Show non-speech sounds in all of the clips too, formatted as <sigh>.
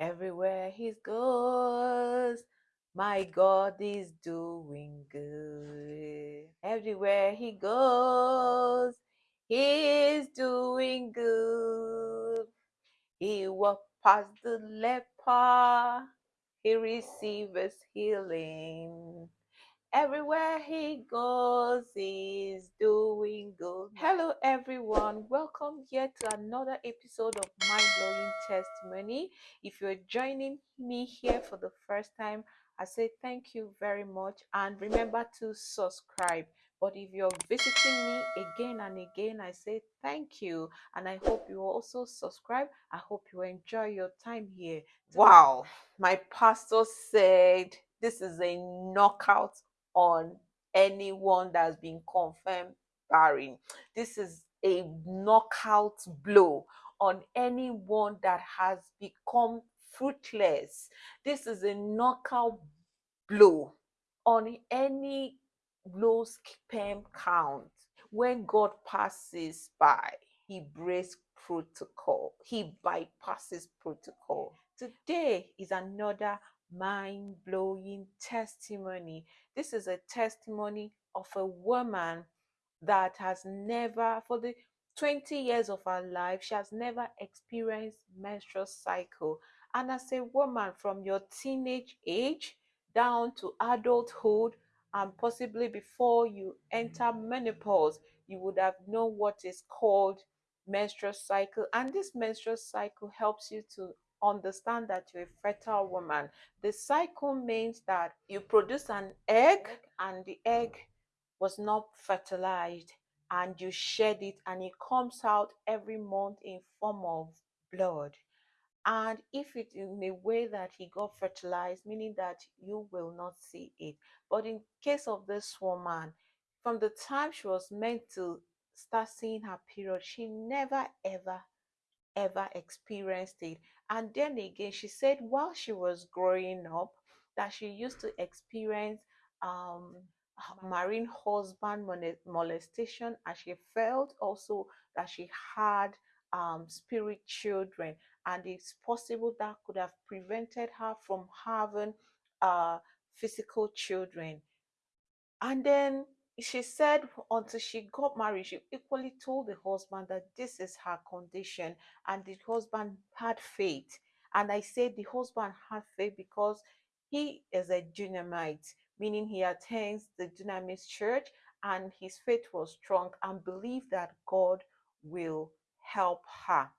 Everywhere he goes, my God is doing good. Everywhere he goes, he is doing good. He walked past the leper, he receives healing. Everywhere he goes, he's doing good. Hello, everyone. Welcome here to another episode of Mind Blowing Testimony. If you're joining me here for the first time, I say thank you very much and remember to subscribe. But if you're visiting me again and again, I say thank you and I hope you also subscribe. I hope you enjoy your time here. Wow, my pastor said this is a knockout on anyone that's been confirmed barren. This is a knockout blow on anyone that has become fruitless. This is a knockout blow on any low sperm count. When God passes by, he breaks protocol, he bypasses protocol. Today is another mind blowing testimony. This is a testimony of a woman that has never, for the 20 years of her life, she has never experienced menstrual cycle. And as a woman from your teenage age down to adulthood, and possibly before you enter menopause, you would have known what is called menstrual cycle. And this menstrual cycle helps you to understand that you're a fertile woman. The cycle means that you produce an egg and the egg was not fertilized and you shed it and it comes out every month in form of blood. And if it in a way that he got fertilized meaning that you will not see it. But in case of this woman from the time she was meant to start seeing her period she never ever ever experienced it and then again she said while she was growing up that she used to experience um marine husband molestation and she felt also that she had um, spirit children. And it's possible that could have prevented her from having uh, physical children. And then she said until she got married she equally told the husband that this is her condition and the husband had faith and i said the husband had faith because he is a Dunamite, meaning he attends the Dunamis church and his faith was strong and believed that God will help her.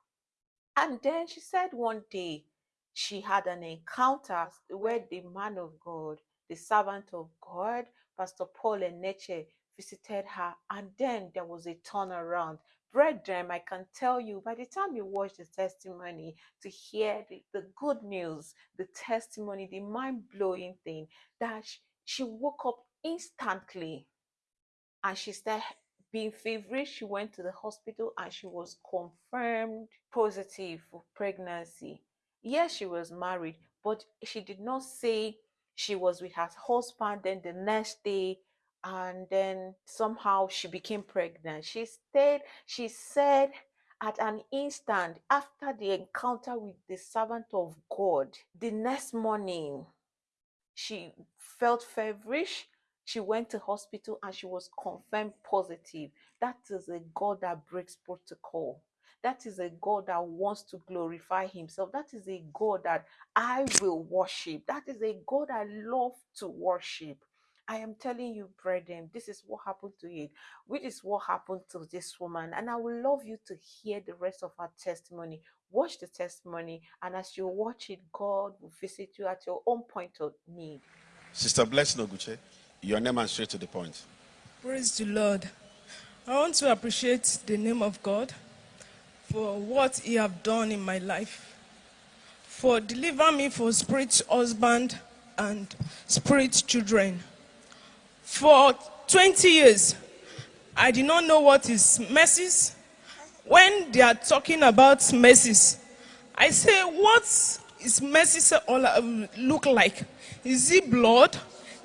And then she said one day she had an encounter where the man of God, the servant of God, Pastor Paul Enenche, visited her, and then there was a turnaround. Brethren, I can tell you by the time you watch the testimony to hear the, the good news, the testimony, the mind blowing thing, that she, she woke up instantly and she started being feverish. She went to the hospital and she was confirmed positive for pregnancy. Yes, she was married, but she did not say she was with her husband. Then the next day, and then somehow she became pregnant. She stayed, she said, at an instant after the encounter with the servant of God, the next morning, she felt feverish. She went to hospital and she was confirmed positive. That is a God that breaks protocol. That is a God that wants to glorify himself. That is a God that I will worship. That is a God I love to worship. I am telling you, brethren, this is what happened to it, which is what happened to this woman. And I would love you to hear the rest of her testimony. Watch the testimony, and as you watch it, God will visit you at your own point of need. Sister Blessing Oguche, your name and straight to the point. Praise the Lord. I want to appreciate the name of God for what He have done in my life, for delivering me for spirit husband and spirit children. For 20 years, I did not know what is messes. When they are talking about messes, I say, what is messes all um, look like? Is it blood?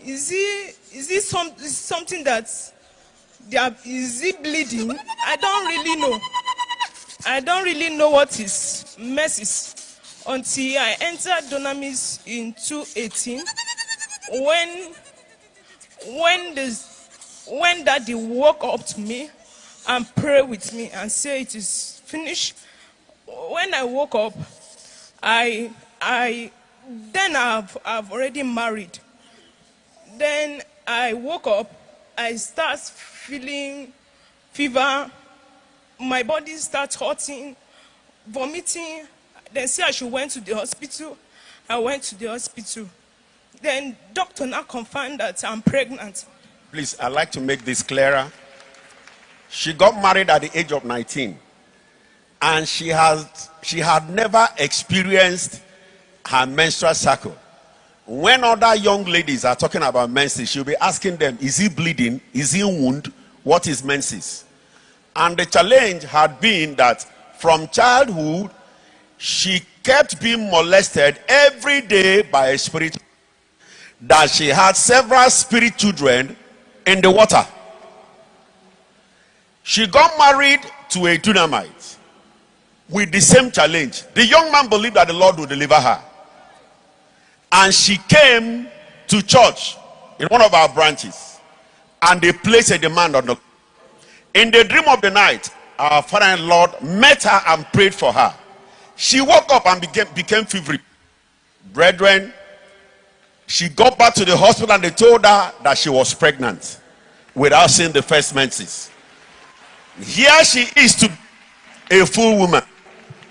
Is it, is it some, is something that they are, is it bleeding? I don't really know. I don't really know what is messes. until I entered Dunamis in 2018 when when this when daddy woke up to me and pray with me and say it is finished. When I woke up, I I then I've I've already married. Then I woke up, I start feeling fever, my body starts hurting, vomiting. Then say I should went to the hospital. I went to the hospital. Then doctor now confirmed that I'm pregnant. Please, I'd like to make this clearer. She got married at the age of 19 and she has she had never experienced her menstrual cycle. When other young ladies are talking about menses, she'll be asking them, is he bleeding? Is he wound? What is menses? And the challenge had been that from childhood, she kept being molested every day by a spirit that she had several spirit children in the water. She got married to a Dunamite with the same challenge. The young man believed that the Lord would deliver her. And she came to church in one of our branches and they placed a demand on the in the dream of the night our father-in-law met her and prayed for her. She woke up and became became feverish brethren she got back to the hospital and they told her that she was pregnant without seeing the first menses. Here she is to a full woman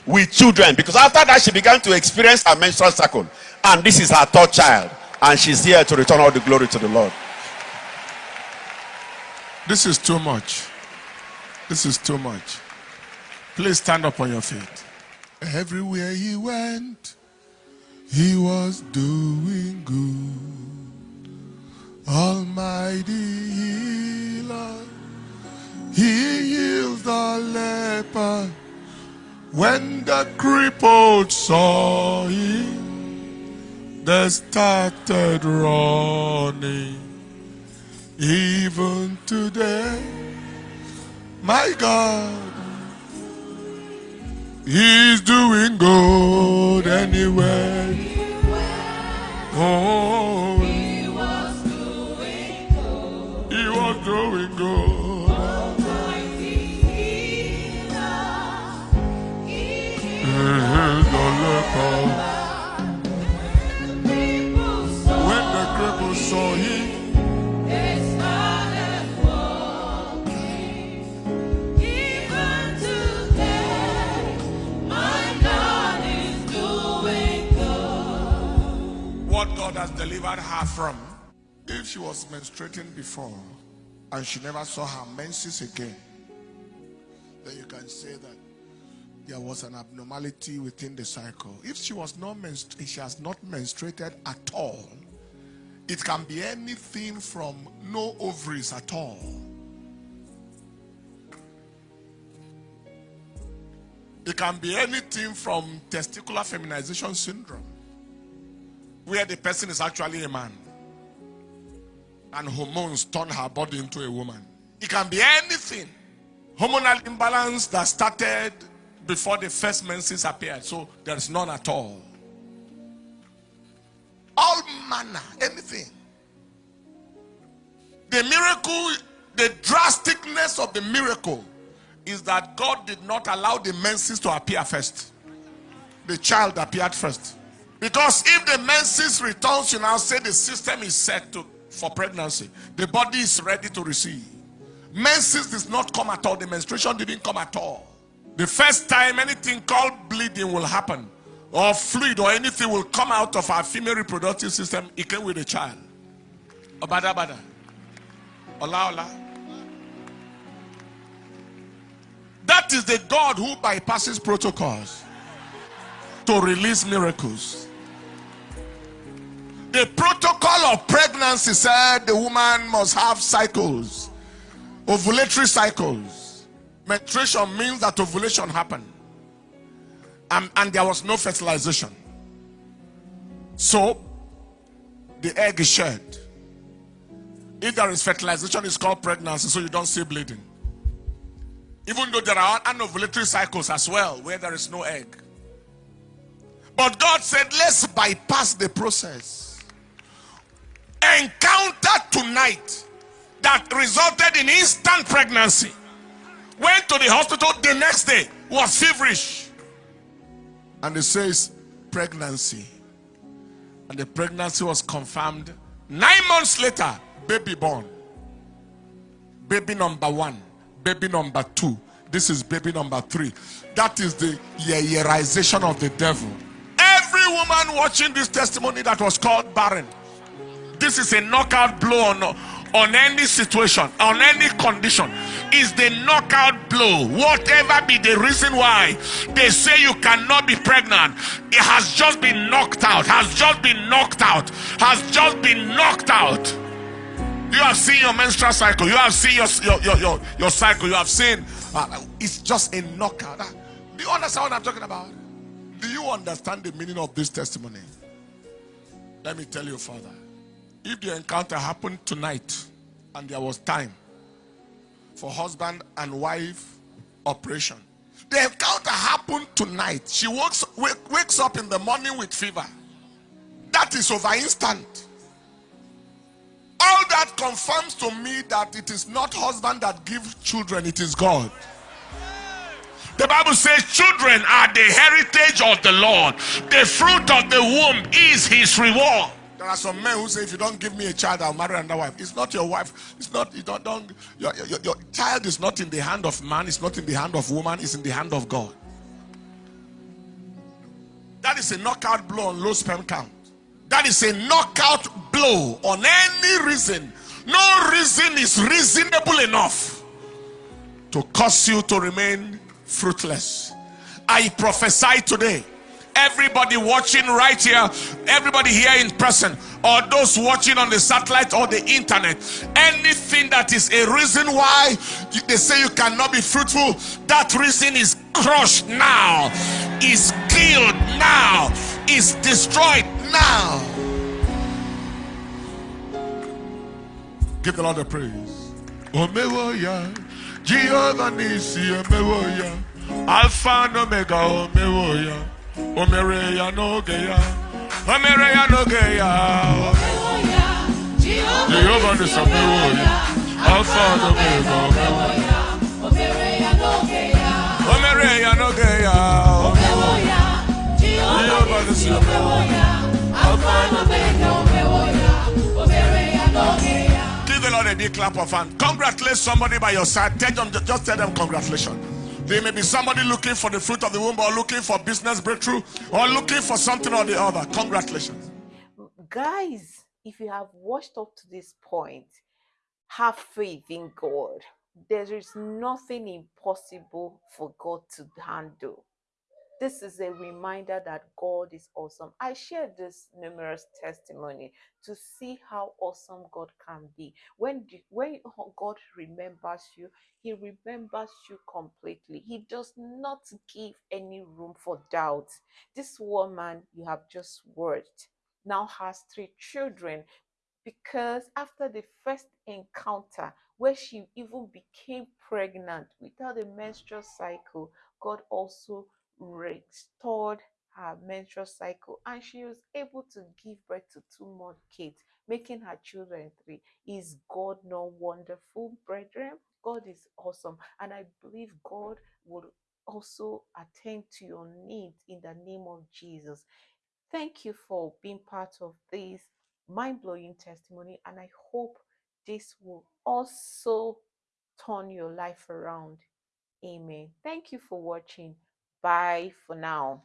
with children because after that she began to experience her menstrual cycle and this is her third child and she's here to return all the glory to the lord. This is too much. This is too much. Please stand up on your feet. Everywhere he went, he was doing good. Almighty healer, he healed the leper. When the crippled saw him, they started running. Even today, my God, He's doing good anyway. Oh, He was doing good. He's the leper. Has delivered her from. If she was menstruating before and she never saw her menses again, then you can say that there was an abnormality within the cycle. If she was not menstru- she has not menstruated at all, it can be anything from no ovaries at all. It can be anything from testicular feminization syndrome where the person is actually a man and hormones turn her body into a woman. It can be anything. Hormonal imbalance that started before the first menses appeared, so there's none at all. All manner, anything. The miracle, the drasticness of the miracle is that God did not allow the menses to appear first. The child appeared first. Because if the menses returns, you now say the system is set to for pregnancy. The body is ready to receive. Menses does not come at all. The menstruation didn't come at all. The first time anything called bleeding will happen, or fluid or anything will come out of our female reproductive system, it came with a child. Obada bada. Ola ola. That is the God who bypasses protocols to release miracles. The protocol of pregnancy said the woman must have cycles, ovulatory cycles. Menstruation means that ovulation happened, and, and there was no fertilization. So, the egg is shed. If there is fertilization, it's called pregnancy, so you don't see bleeding. Even though there are anovulatory cycles as well, where there is no egg. But God said, let's bypass the process. Encounter tonight that resulted in instant pregnancy. Went to the hospital the next day, was feverish. And it says pregnancy. And the pregnancy was confirmed nine months later, baby born. Baby number one, baby number two. This is baby number three. That is the yearization of the devil. Woman watching this testimony that was called barren. This is a knockout blow on, on any situation, on any condition. Is the knockout blow. Whatever be the reason why they say you cannot be pregnant, it has just been knocked out, has just been knocked out, has just been knocked out. You have seen your menstrual cycle, you have seen your, your, your, your, your cycle, you have seen uh, it's just a knockout. Uh, do you understand what I'm talking about? Do you understand the meaning of this testimony? Let me tell you Father. If the encounter happened tonight and there was time for husband and wife operation, the encounter happened tonight. She wakes, wake, wakes up in the morning with fever. That is over instant. All that confirms to me that it is not husband that gives children, it is God. The Bible says children are the heritage of the Lord. The fruit of the womb is his reward. There are some men who say, if you don't give me a child, I'll marry another wife. It's not your wife. It's not, you don't, don't your, your, your child is not in the hand of man, it's not in the hand of woman, it's in the hand of God. That is a knockout blow on low sperm count. That is a knockout blow on any reason. No reason is reasonable enough to cause you to remain fruitless. I prophesy today. Everybody watching right here, everybody here in person, or those watching on the satellite or the internet, anything that is a reason why they say you cannot be fruitful, that reason is crushed now, is killed now, is destroyed now. Give the Lord the praise. Jehovah Nisi Omewoya Alpha and Omega Omewoya Omereya Nogeya Omereya Nogeya Jehovah Nisi Omewoya Alpha and Omega Omewoya Omereya Nogeya Omereya Nogeya Jehovah Nisi Omewoya Alpha and Omega Omereya Nogeya big clap of hand. Congratulate somebody by your side. Tell them, just tell them congratulations. There may be somebody looking for the fruit of the womb or looking for business breakthrough or looking for something or the other. Congratulations. Guys, if you have watched up to this point, have faith in God. There is nothing impossible for God to handle this is a reminder that God is awesome. I shared this numerous testimony to see how awesome God can be. When, when <laughs> God remembers you, He remembers you completely. He does not give any room for doubt. This woman you have just worked now has three children because after the first encounter, where she even became pregnant without a menstrual cycle, God also restored her menstrual cycle and she was able to give birth to two more kids, making her children three. Is God not wonderful, brethren? God is awesome. And I believe God will also attend to your needs in the name of Jesus. Thank you for being part of this mind blowing testimony. And I hope this will also turn your life around. Amen. Thank you for watching. Bye for now.